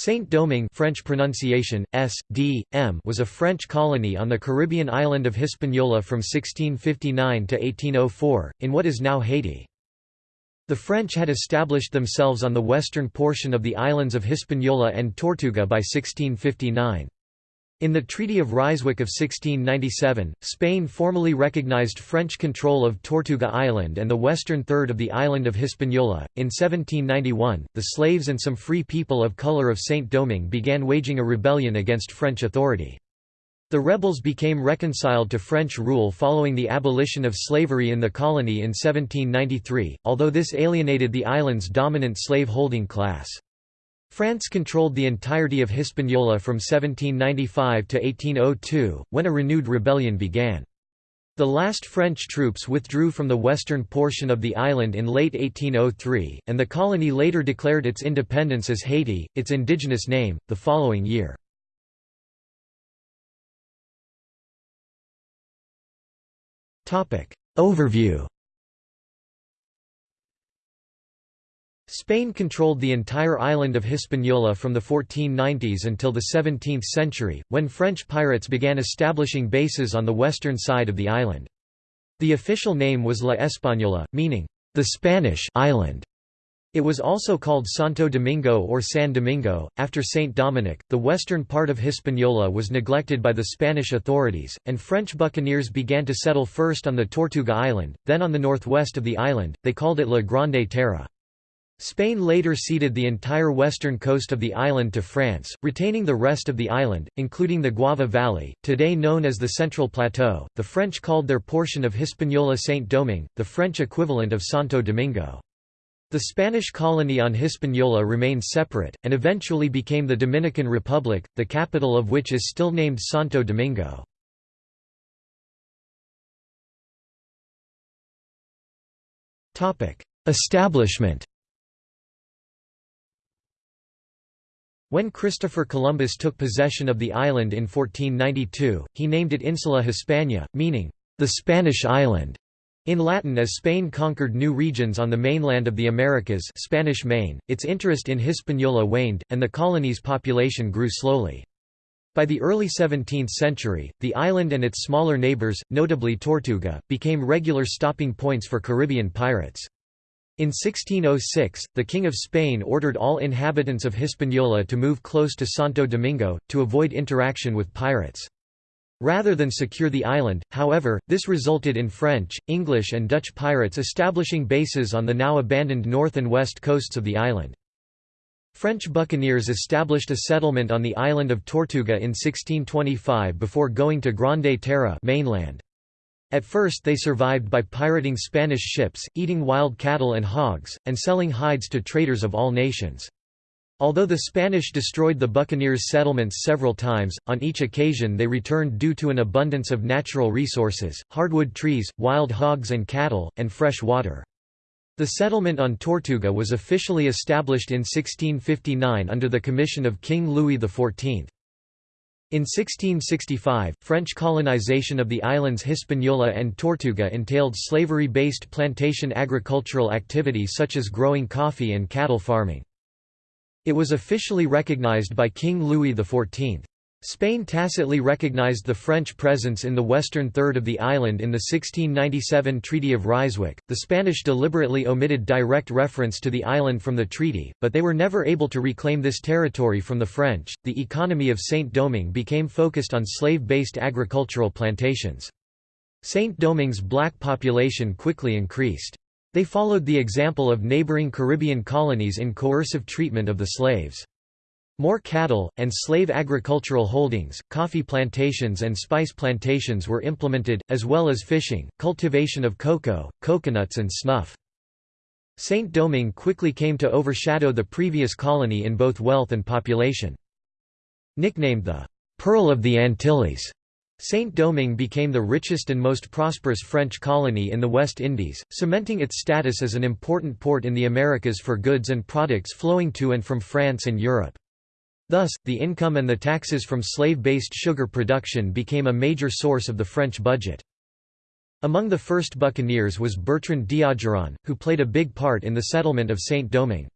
Saint-Domingue French pronunciation, S, D, M was a French colony on the Caribbean island of Hispaniola from 1659 to 1804, in what is now Haiti. The French had established themselves on the western portion of the islands of Hispaniola and Tortuga by 1659. In the Treaty of Ryswick of 1697, Spain formally recognized French control of Tortuga Island and the western third of the island of Hispaniola. In 1791, the slaves and some free people of color of Saint-Domingue began waging a rebellion against French authority. The rebels became reconciled to French rule following the abolition of slavery in the colony in 1793, although this alienated the island's dominant slave-holding class. France controlled the entirety of Hispaniola from 1795 to 1802, when a renewed rebellion began. The last French troops withdrew from the western portion of the island in late 1803, and the colony later declared its independence as Haiti, its indigenous name, the following year. Overview Spain controlled the entire island of Hispaniola from the 1490s until the 17th century, when French pirates began establishing bases on the western side of the island. The official name was La Española, meaning, the Spanish island. It was also called Santo Domingo or San Domingo, after Saint Dominic. The western part of Hispaniola was neglected by the Spanish authorities, and French buccaneers began to settle first on the Tortuga Island, then on the northwest of the island, they called it La Grande Terra. Spain later ceded the entire western coast of the island to France, retaining the rest of the island, including the Guava Valley, today known as the Central Plateau. The French called their portion of Hispaniola Saint-Domingue, the French equivalent of Santo Domingo. The Spanish colony on Hispaniola remained separate, and eventually became the Dominican Republic, the capital of which is still named Santo Domingo. Establishment When Christopher Columbus took possession of the island in 1492, he named it Insula Hispania, meaning, the Spanish island. In Latin as Spain conquered new regions on the mainland of the Americas Spanish Main, its interest in Hispaniola waned, and the colony's population grew slowly. By the early 17th century, the island and its smaller neighbors, notably Tortuga, became regular stopping points for Caribbean pirates. In 1606, the King of Spain ordered all inhabitants of Hispaniola to move close to Santo Domingo, to avoid interaction with pirates. Rather than secure the island, however, this resulted in French, English and Dutch pirates establishing bases on the now abandoned north and west coasts of the island. French buccaneers established a settlement on the island of Tortuga in 1625 before going to Grande Terre mainland. At first they survived by pirating Spanish ships, eating wild cattle and hogs, and selling hides to traders of all nations. Although the Spanish destroyed the buccaneers' settlements several times, on each occasion they returned due to an abundance of natural resources, hardwood trees, wild hogs and cattle, and fresh water. The settlement on Tortuga was officially established in 1659 under the commission of King Louis XIV. In 1665, French colonization of the islands Hispaniola and Tortuga entailed slavery-based plantation agricultural activity such as growing coffee and cattle farming. It was officially recognized by King Louis XIV. Spain tacitly recognized the French presence in the western third of the island in the 1697 Treaty of Ryswick. The Spanish deliberately omitted direct reference to the island from the treaty, but they were never able to reclaim this territory from the French. The economy of Saint-Domingue became focused on slave-based agricultural plantations. Saint-Domingue's black population quickly increased. They followed the example of neighboring Caribbean colonies in coercive treatment of the slaves. More cattle, and slave agricultural holdings, coffee plantations and spice plantations were implemented, as well as fishing, cultivation of cocoa, coconuts and snuff. Saint-Domingue quickly came to overshadow the previous colony in both wealth and population. Nicknamed the «Pearl of the Antilles», Saint-Domingue became the richest and most prosperous French colony in the West Indies, cementing its status as an important port in the Americas for goods and products flowing to and from France and Europe. Thus, the income and the taxes from slave-based sugar production became a major source of the French budget. Among the first buccaneers was Bertrand d'Ogeron, who played a big part in the settlement of Saint-Domingue.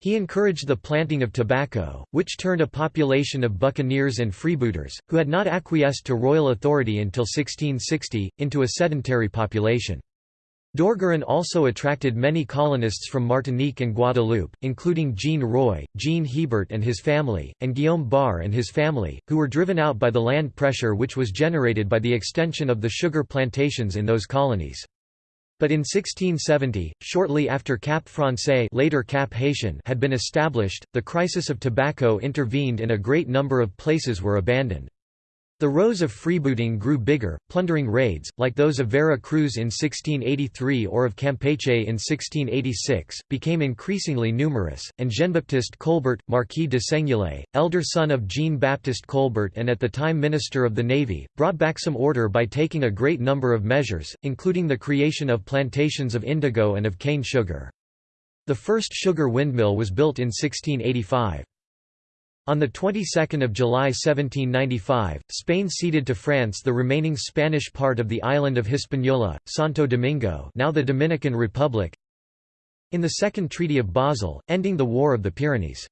He encouraged the planting of tobacco, which turned a population of buccaneers and freebooters, who had not acquiesced to royal authority until 1660, into a sedentary population. D'Ogeron also attracted many colonists from Martinique and Guadeloupe, including Jean Roy, Jean Hebert and his family, and Guillaume Barre and his family, who were driven out by the land pressure which was generated by the extension of the sugar plantations in those colonies. But in 1670, shortly after Cap Français later Cap Haitien had been established, the crisis of tobacco intervened and a great number of places were abandoned. The rows of freebooting grew bigger, plundering raids, like those of Vera Cruz in 1683 or of Campeche in 1686, became increasingly numerous, and Jean-Baptiste Colbert, Marquis de Seignelay, elder son of Jean-Baptiste Colbert and at the time Minister of the Navy, brought back some order by taking a great number of measures, including the creation of plantations of indigo and of cane sugar. The first sugar windmill was built in 1685. On the 22nd of July 1795, Spain ceded to France the remaining Spanish part of the island of Hispaniola, Santo Domingo now the Dominican Republic, in the Second Treaty of Basel, ending the War of the Pyrenees.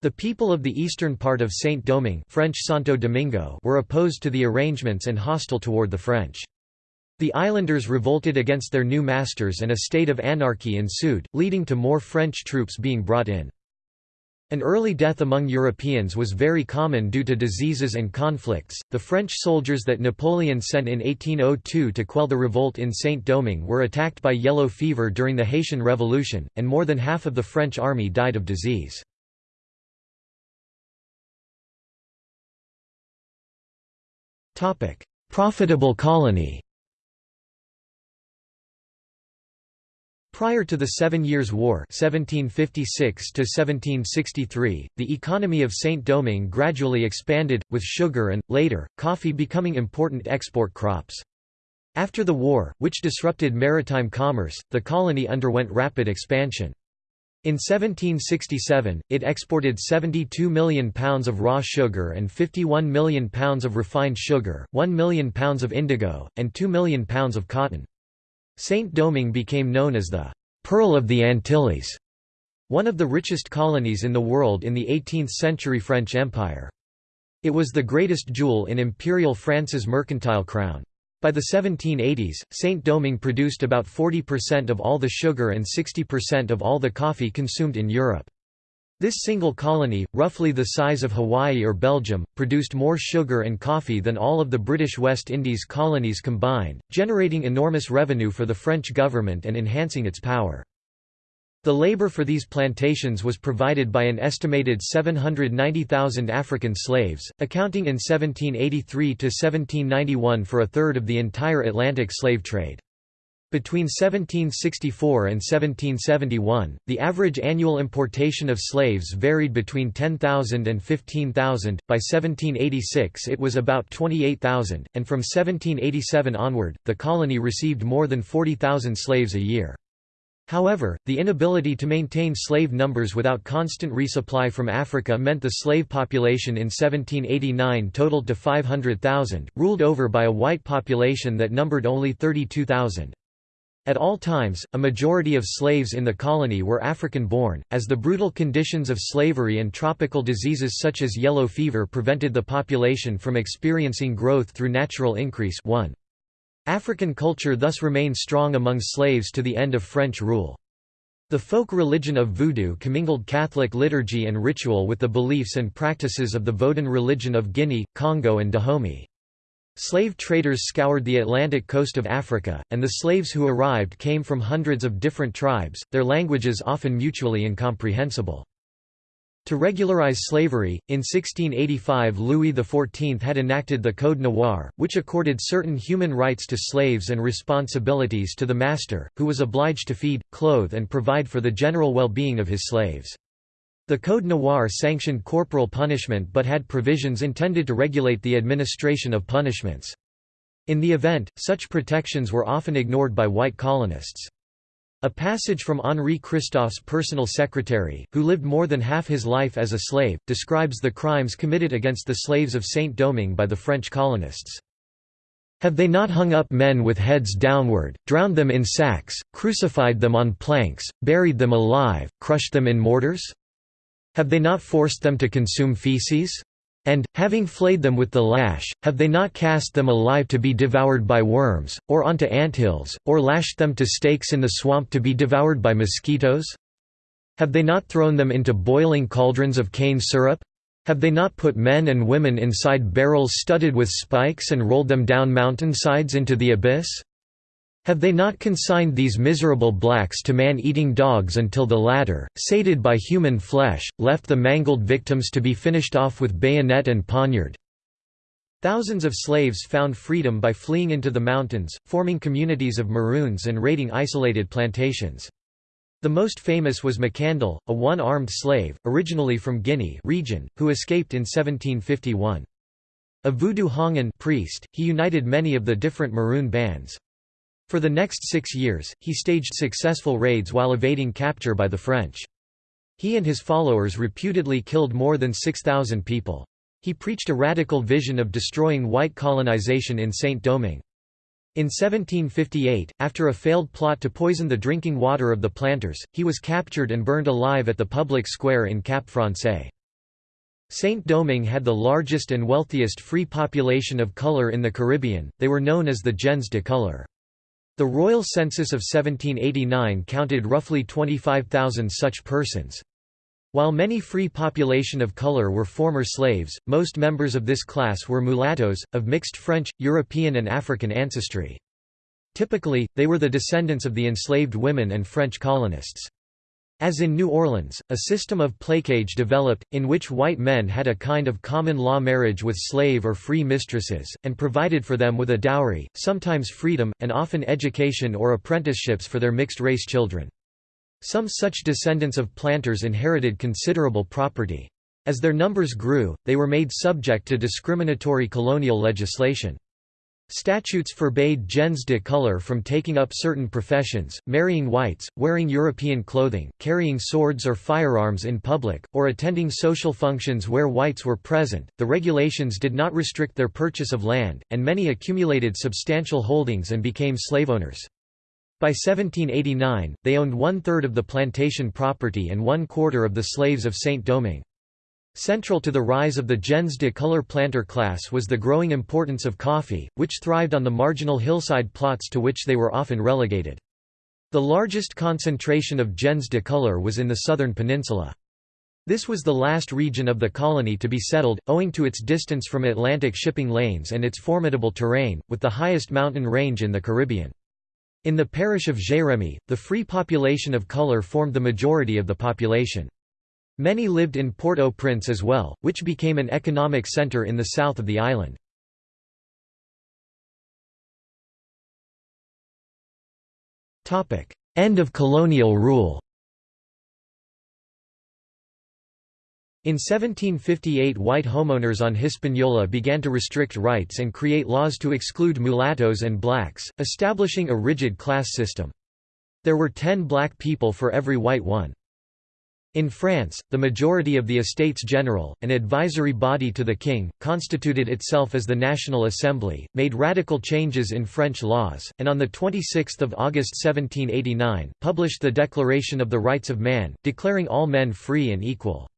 The people of the eastern part of Saint-Domingue French Santo Domingo were opposed to the arrangements and hostile toward the French. The islanders revolted against their new masters and a state of anarchy ensued, leading to more French troops being brought in. An early death among Europeans was very common due to diseases and conflicts. The French soldiers that Napoleon sent in 1802 to quell the revolt in Saint-Domingue were attacked by yellow fever during the Haitian Revolution, and more than half of the French army died of disease. Profitable colony Prior to the Seven Years' War 1756 the economy of Saint-Domingue gradually expanded, with sugar and, later, coffee becoming important export crops. After the war, which disrupted maritime commerce, the colony underwent rapid expansion. In 1767, it exported 72 million pounds of raw sugar and 51 million pounds of refined sugar, 1 million pounds of indigo, and 2 million pounds of cotton. Saint-Domingue became known as the «Pearl of the Antilles», one of the richest colonies in the world in the 18th-century French Empire. It was the greatest jewel in Imperial France's mercantile crown. By the 1780s, Saint-Domingue produced about 40% of all the sugar and 60% of all the coffee consumed in Europe. This single colony, roughly the size of Hawaii or Belgium, produced more sugar and coffee than all of the British West Indies colonies combined, generating enormous revenue for the French government and enhancing its power. The labor for these plantations was provided by an estimated 790,000 African slaves, accounting in 1783 to 1791 for a third of the entire Atlantic slave trade. Between 1764 and 1771, the average annual importation of slaves varied between 10,000 and 15,000, by 1786 it was about 28,000, and from 1787 onward, the colony received more than 40,000 slaves a year. However, the inability to maintain slave numbers without constant resupply from Africa meant the slave population in 1789 totaled to 500,000, ruled over by a white population that numbered only 32,000. At all times, a majority of slaves in the colony were African-born, as the brutal conditions of slavery and tropical diseases such as yellow fever prevented the population from experiencing growth through natural increase 1. African culture thus remained strong among slaves to the end of French rule. The folk religion of Voodoo commingled Catholic liturgy and ritual with the beliefs and practices of the Vodun religion of Guinea, Congo and Dahomey. Slave traders scoured the Atlantic coast of Africa, and the slaves who arrived came from hundreds of different tribes, their languages often mutually incomprehensible. To regularize slavery, in 1685 Louis XIV had enacted the Code Noir, which accorded certain human rights to slaves and responsibilities to the master, who was obliged to feed, clothe and provide for the general well-being of his slaves. The Code Noir sanctioned corporal punishment but had provisions intended to regulate the administration of punishments. In the event, such protections were often ignored by white colonists. A passage from Henri Christophe's personal secretary, who lived more than half his life as a slave, describes the crimes committed against the slaves of Saint-Domingue by the French colonists. Have they not hung up men with heads downward, drowned them in sacks, crucified them on planks, buried them alive, crushed them in mortars? Have they not forced them to consume feces? And, having flayed them with the lash, have they not cast them alive to be devoured by worms, or onto anthills, or lashed them to stakes in the swamp to be devoured by mosquitoes? Have they not thrown them into boiling cauldrons of cane syrup? Have they not put men and women inside barrels studded with spikes and rolled them down mountainsides into the abyss? Have they not consigned these miserable blacks to man-eating dogs until the latter, sated by human flesh, left the mangled victims to be finished off with bayonet and poniard? Thousands of slaves found freedom by fleeing into the mountains, forming communities of Maroons and raiding isolated plantations. The most famous was Mackandal, a one-armed slave, originally from Guinea region, who escaped in 1751. A voodoo houngan priest, he united many of the different Maroon bands. For the next six years, he staged successful raids while evading capture by the French. He and his followers reputedly killed more than 6,000 people. He preached a radical vision of destroying white colonization in Saint-Domingue. In 1758, after a failed plot to poison the drinking water of the planters, he was captured and burned alive at the public square in Cap Francais. Saint-Domingue had the largest and wealthiest free population of color in the Caribbean, they were known as the gens de couleur. The royal census of 1789 counted roughly 25,000 such persons. While many free population of color were former slaves, most members of this class were mulattoes, of mixed French, European and African ancestry. Typically, they were the descendants of the enslaved women and French colonists. As in New Orleans, a system of placage developed, in which white men had a kind of common law marriage with slave or free mistresses, and provided for them with a dowry, sometimes freedom, and often education or apprenticeships for their mixed-race children. Some such descendants of planters inherited considerable property. As their numbers grew, they were made subject to discriminatory colonial legislation. Statutes forbade gens de couleur from taking up certain professions, marrying whites, wearing European clothing, carrying swords or firearms in public, or attending social functions where whites were present. The regulations did not restrict their purchase of land, and many accumulated substantial holdings and became slave owners. By 1789, they owned one-third of the plantation property and one-quarter of the slaves of Saint-Domingue. Central to the rise of the gens de couleur planter class was the growing importance of coffee, which thrived on the marginal hillside plots to which they were often relegated. The largest concentration of gens de couleur was in the southern peninsula. This was the last region of the colony to be settled, owing to its distance from Atlantic shipping lanes and its formidable terrain, with the highest mountain range in the Caribbean. In the parish of Jérémie, the free population of color formed the majority of the population. Many lived in Port-au-Prince as well, which became an economic centre in the south of the island. End of colonial rule In 1758 white homeowners on Hispaniola began to restrict rights and create laws to exclude mulattoes and blacks, establishing a rigid class system. There were ten black people for every white one. In France, the majority of the Estates General, an advisory body to the king, constituted itself as the National Assembly, made radical changes in French laws, and on 26 August 1789, published the Declaration of the Rights of Man, declaring all men free and equal.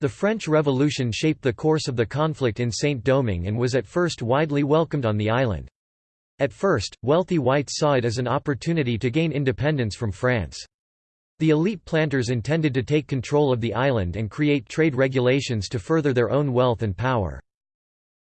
The French Revolution shaped the course of the conflict in Saint-Domingue and was at first widely welcomed on the island. At first, wealthy whites saw it as an opportunity to gain independence from France. The elite planters intended to take control of the island and create trade regulations to further their own wealth and power.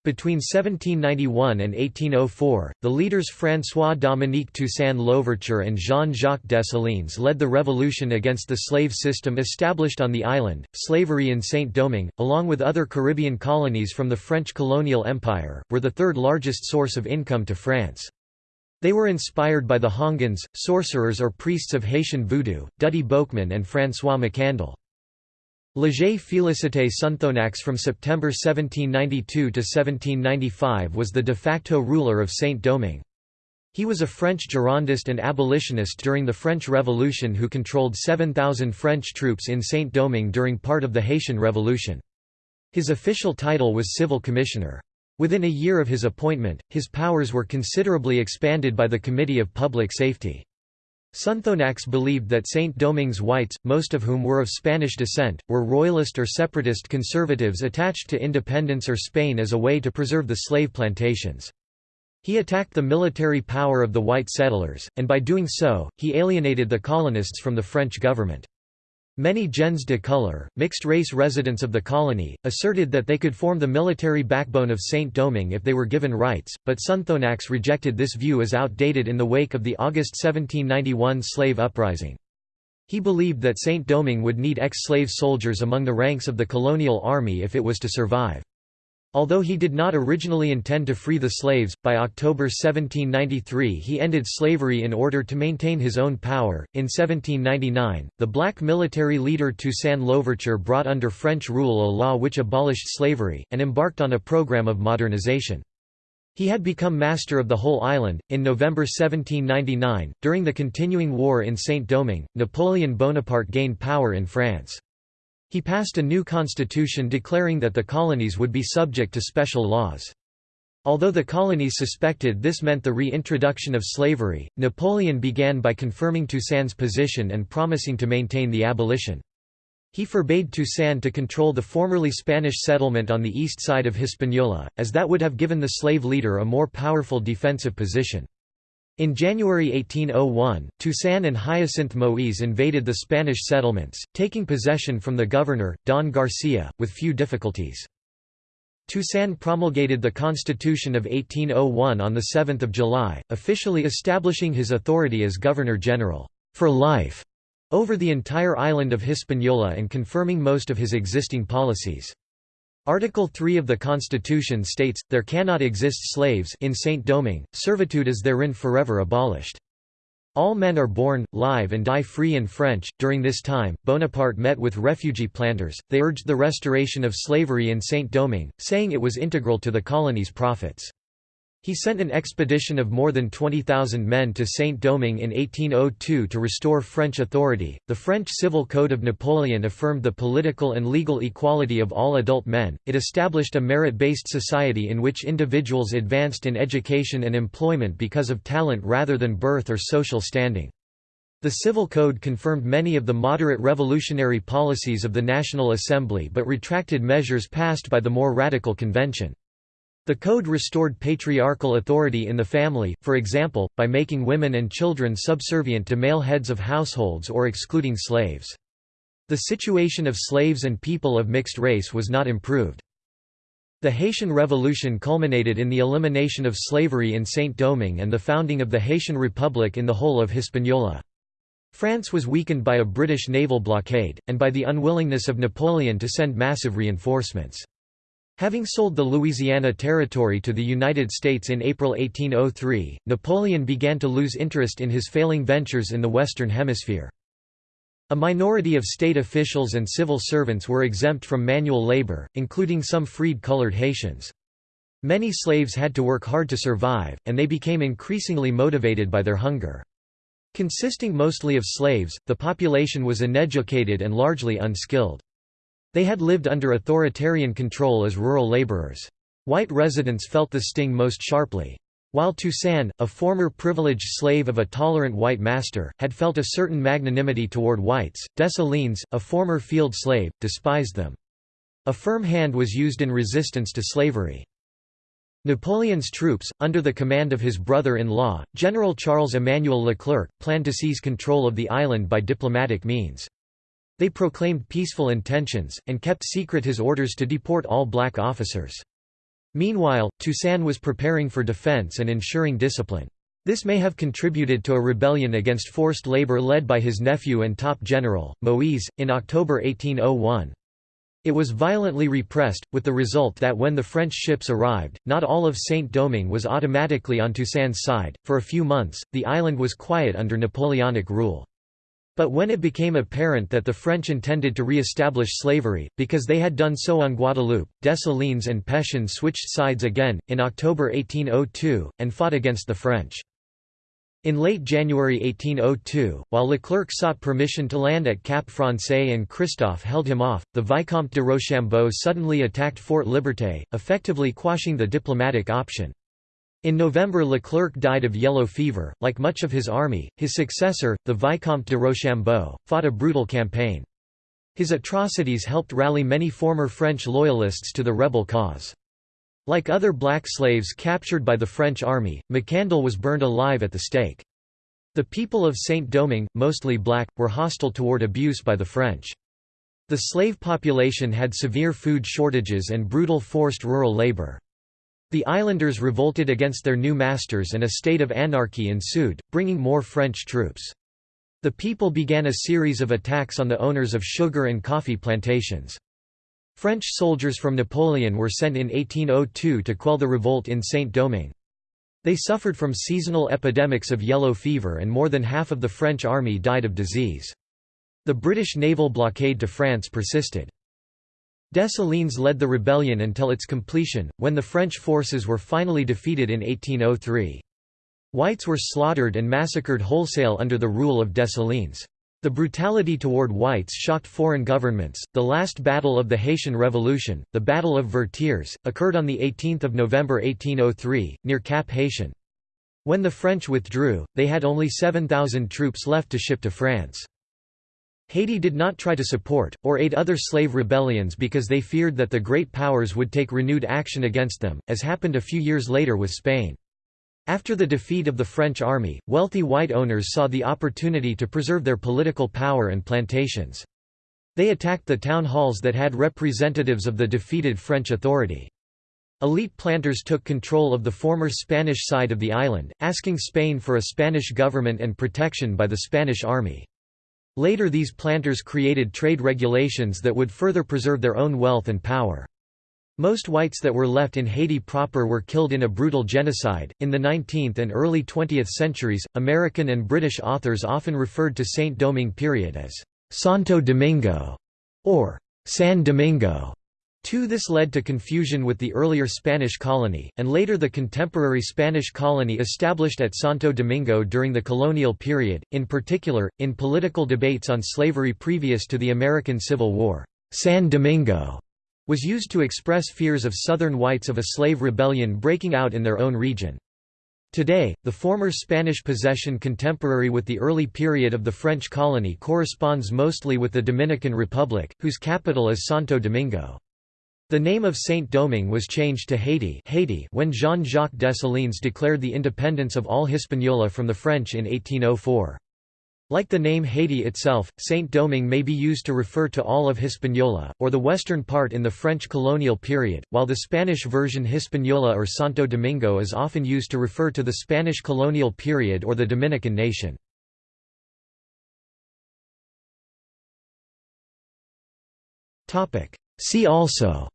Between 1791 and 1804, the leaders François-Dominique Toussaint Louverture and Jean-Jacques Dessalines led the revolution against the slave system established on the island. Slavery in Saint-Domingue, along with other Caribbean colonies from the French colonial empire, were the third largest source of income to France. They were inspired by the Houngans, sorcerers or priests of Haitian voodoo, Dutty Boukman and François Mackandal. Léger Félicité Sonthonax from September 1792 to 1795 was the de facto ruler of Saint-Domingue. He was a French Girondist and abolitionist during the French Revolution who controlled 7,000 French troops in Saint-Domingue during part of the Haitian Revolution. His official title was civil commissioner. Within a year of his appointment, his powers were considerably expanded by the Committee of Public Safety. Sonthonax believed that Saint-Domingue's whites, most of whom were of Spanish descent, were royalist or separatist conservatives attached to independence or Spain as a way to preserve the slave plantations. He attacked the military power of the white settlers, and by doing so, he alienated the colonists from the French government. Many gens de couleur, mixed-race residents of the colony, asserted that they could form the military backbone of Saint-Domingue if they were given rights, but Sonthonax rejected this view as outdated in the wake of the August 1791 slave uprising. He believed that Saint-Domingue would need ex-slave soldiers among the ranks of the colonial army if it was to survive. Although he did not originally intend to free the slaves, by October 1793 he ended slavery in order to maintain his own power. In 1799, the black military leader Toussaint Louverture brought under French rule a law which abolished slavery, and embarked on a program of modernization. He had become master of the whole island. In November 1799, during the continuing war in Saint Domingue, Napoleon Bonaparte gained power in France. He passed a new constitution declaring that the colonies would be subject to special laws. Although the colonies suspected this meant the reintroduction of slavery, Napoleon began by confirming Toussaint's position and promising to maintain the abolition. He forbade Toussaint to control the formerly Spanish settlement on the east side of Hispaniola, as that would have given the slave leader a more powerful defensive position. In January 1801, Toussaint and Hyacinthe Moïse invaded the Spanish settlements, taking possession from the governor, Don Garcia, with few difficulties. Toussaint promulgated the Constitution of 1801 on 7 July, officially establishing his authority as Governor-General for life over the entire island of Hispaniola and confirming most of his existing policies. Article 3 of the Constitution states, there cannot exist slaves in Saint-Domingue, servitude is therein forever abolished. All men are born, live and die free in French. During this time, Bonaparte met with refugee planters, they urged the restoration of slavery in Saint-Domingue, saying it was integral to the colony's profits. He sent an expedition of more than 20,000 men to Saint-Domingue in 1802 to restore French authority. The French Civil Code of Napoleon affirmed the political and legal equality of all adult men. It established a merit-based society in which individuals advanced in education and employment because of talent rather than birth or social standing. The Civil Code confirmed many of the moderate revolutionary policies of the National Assembly but retracted measures passed by the more radical convention. The code restored patriarchal authority in the family, for example, by making women and children subservient to male heads of households or excluding slaves. The situation of slaves and people of mixed race was not improved. The Haitian Revolution culminated in the elimination of slavery in Saint-Domingue and the founding of the Haitian Republic in the whole of Hispaniola. France was weakened by a British naval blockade, and by the unwillingness of Napoleon to send massive reinforcements. Having sold the Louisiana Territory to the United States in April 1803, Napoleon began to lose interest in his failing ventures in the Western Hemisphere. A minority of state officials and civil servants were exempt from manual labor, including some freed colored Haitians. Many slaves had to work hard to survive, and they became increasingly motivated by their hunger. Consisting mostly of slaves, the population was uneducated and largely unskilled. They had lived under authoritarian control as rural laborers. White residents felt the sting most sharply. While Toussaint, a former privileged slave of a tolerant white master, had felt a certain magnanimity toward whites, Dessalines, a former field slave, despised them. A firm hand was used in resistance to slavery. Napoleon's troops, under the command of his brother-in-law, General Charles Emmanuel Leclerc, planned to seize control of the island by diplomatic means. They proclaimed peaceful intentions, and kept secret his orders to deport all black officers. Meanwhile, Toussaint was preparing for defense and ensuring discipline. This may have contributed to a rebellion against forced labor led by his nephew and top general, Moïse, in October 1801. It was violently repressed, with the result that when the French ships arrived, not all of Saint-Domingue was automatically on Toussaint's side. For a few months, the island was quiet under Napoleonic rule. But when it became apparent that the French intended to re-establish slavery, because they had done so on Guadeloupe, Dessalines and Pétion switched sides again, in October 1802, and fought against the French. In late January 1802, while Leclerc sought permission to land at Cap Français and Christophe held him off, the Vicomte de Rochambeau suddenly attacked Fort Liberté, effectively quashing the diplomatic option. In November Leclerc died of yellow fever. Like much of his army, his successor, the Vicomte de Rochambeau, fought a brutal campaign. His atrocities helped rally many former French loyalists to the rebel cause. Like other black slaves captured by the French army, Mackandal was burned alive at the stake. The people of Saint-Domingue, mostly black, were hostile toward abuse by the French. The slave population had severe food shortages and brutal forced rural labor. The islanders revolted against their new masters and a state of anarchy ensued, bringing more French troops. The people began a series of attacks on the owners of sugar and coffee plantations. French soldiers from Napoleon were sent in 1802 to quell the revolt in Saint-Domingue. They suffered from seasonal epidemics of yellow fever and more than half of the French army died of disease. The British naval blockade to France persisted. Dessalines led the rebellion until its completion, when the French forces were finally defeated in 1803. Whites were slaughtered and massacred wholesale under the rule of Dessalines. The brutality toward whites shocked foreign governments. The last battle of the Haitian Revolution, the Battle of Vertières, occurred on 18 November 1803, near Cap Haitien. When the French withdrew, they had only 7,000 troops left to ship to France. Haiti did not try to support, or aid other slave rebellions because they feared that the Great Powers would take renewed action against them, as happened a few years later with Spain. After the defeat of the French army, wealthy white owners saw the opportunity to preserve their political power and plantations. They attacked the town halls that had representatives of the defeated French authority. Elite planters took control of the former Spanish side of the island, asking Spain for a Spanish government and protection by the Spanish army. Later these planters created trade regulations that would further preserve their own wealth and power. Most whites that were left in Haiti proper were killed in a brutal genocide. In the 19th and early 20th centuries, American and British authors often referred to Saint Domingue period as Santo Domingo or San Domingo. Too this led to confusion with the earlier Spanish colony, and later the contemporary Spanish colony established at Santo Domingo during the colonial period, in particular, in political debates on slavery previous to the American Civil War. San Domingo was used to express fears of Southern whites of a slave rebellion breaking out in their own region. Today, the former Spanish possession contemporary with the early period of the French colony corresponds mostly with the Dominican Republic, whose capital is Santo Domingo. The name of Saint-Domingue was changed to Haiti, Haiti when Jean-Jacques Dessalines declared the independence of all Hispaniola from the French in 1804. Like the name Haiti itself, Saint-Domingue may be used to refer to all of Hispaniola, or the western part in the French colonial period, while the Spanish version Hispaniola or Santo Domingo is often used to refer to the Spanish colonial period or the Dominican nation. See also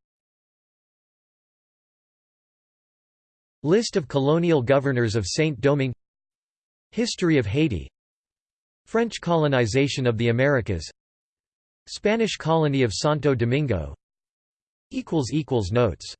List of colonial governors of Saint-Domingue History of Haiti. French colonization of the Americas. Spanish colony of Santo Domingo. Notes